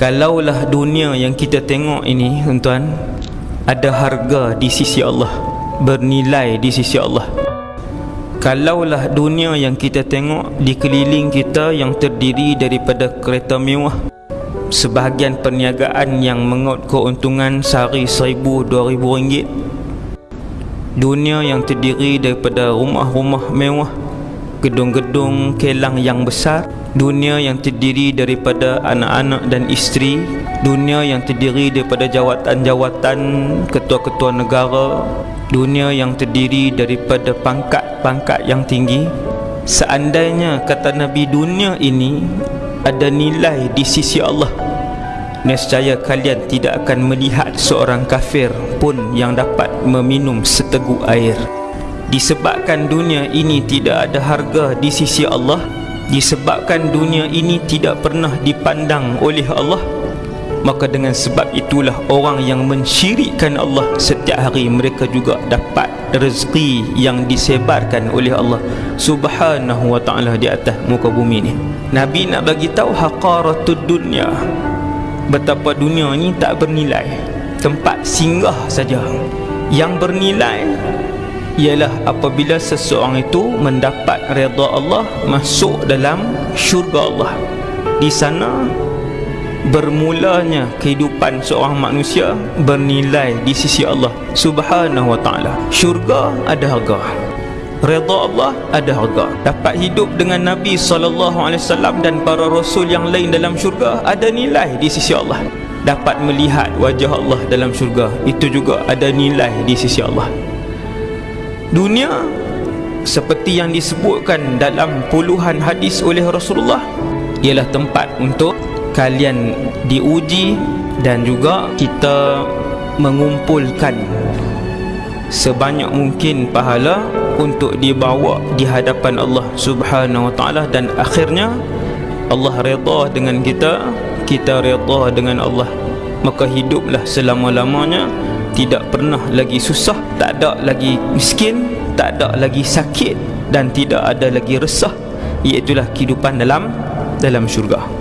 Kalaulah dunia yang kita tengok ini tuan-tuan Ada harga di sisi Allah Bernilai di sisi Allah. Kalaulah dunia yang kita tengok Di keliling kita yang terdiri daripada kereta mewah Sebahagian perniagaan yang mengot keuntungan sehari dua ribu ringgit. Dunia yang terdiri daripada rumah-rumah mewah Gedung-gedung kelang yang besar dunia yang terdiri daripada anak-anak dan isteri dunia yang terdiri daripada jawatan-jawatan ketua-ketua negara dunia yang terdiri daripada pangkat-pangkat yang tinggi. Seandainya kata Nabi dunia ini ada nilai di sisi Allah nescaya kalian tidak akan melihat seorang kafir pun yang dapat meminum seteguk air disebabkan dunia ini tidak ada harga di sisi Allah disebabkan dunia ini tidak pernah dipandang oleh Allah maka dengan sebab itulah orang yang mensyirikkan Allah setiap hari mereka juga dapat rezeki yang disebarkan oleh Allah subhanahu wa ta'ala di atas muka bumi ni Nabi nak bagi tahu haqaratud dunia betapa dunia ni tak bernilai tempat singgah saja. Yang bernilai ialah apabila seseorang itu mendapat redha Allah masuk dalam syurga Allah. Di sana bermulanya kehidupan seorang manusia bernilai di sisi Allah subhanahu wa ta'ala. Syurga ada harga. Redha Allah ada harga. Dapat hidup dengan Nabi SAW dan para rasul yang lain dalam syurga ada nilai di sisi Allah. Dapat melihat wajah Allah dalam syurga itu juga ada nilai di sisi Allah dunia seperti yang disebutkan dalam puluhan hadis oleh Rasulullah ialah tempat untuk kalian diuji dan juga kita mengumpulkan sebanyak mungkin pahala untuk dibawa di hadapan Allah Subhanahu wa taala dan akhirnya Allah redha dengan kita kita redha dengan Allah. Maka hiduplah selama-lamanya tidak pernah lagi susah tak ada lagi miskin tak ada lagi sakit dan tidak ada lagi resah. Iaitulah kehidupan dalam dalam syurga